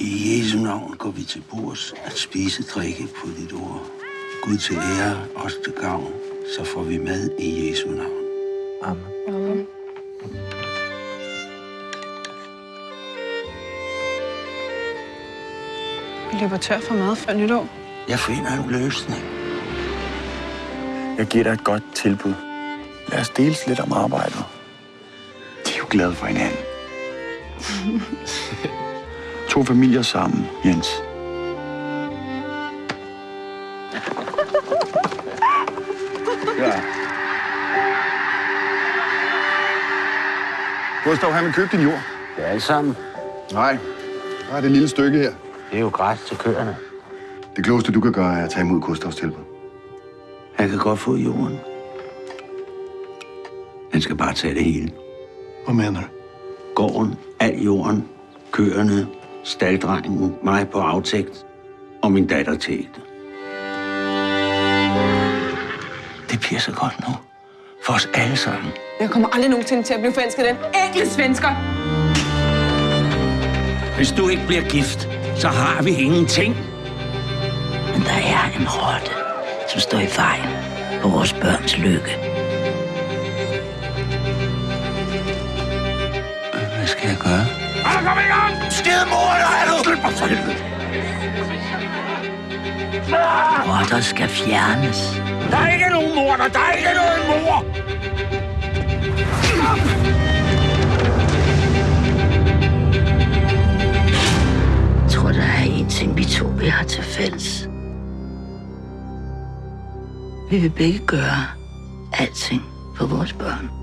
I Jesu navn går vi til bords at spise drikke på dit ord. Gud til ære, os til gavn, så får vi mad i Jesu navn. Amen. Amen. Vi løber tør for mad før nytår. Jeg finder en løsning. Jeg giver dig et godt tilbud. Lad os deles lidt om arbejdet. De er jo glade for hinanden. to familier sammen, Jens. Ja. Gustav, han vil købe din jord. Det er alt sammen. Nej, der er det lille stykke her. Det er jo græs til køerne. Det klogeste, du kan gøre, er at tage imod Gustavs tilbud. Han kan godt få jorden. Han skal bare tage det hele. Hvad mener du? Gården, al jorden, køerne, staldrengen, mig på aftægt og min datter til ægte. Det bliver så godt nu. For os alle sammen. Jeg kommer aldrig nogensinde til at blive forelsket i den enkelte svensker. Hvis du ikke bliver gift, så har vi ingenting. Men der er en rotte, som står i vejen på vores børns lykke. Hvad skal jeg gøre? Rotter skal fjernes. Der er ikke nogen mor, der er ikke nogen mor! Jeg tror, der er en ting, vi to vi har til fælles. Vi vil begge gøre alting for vores børn.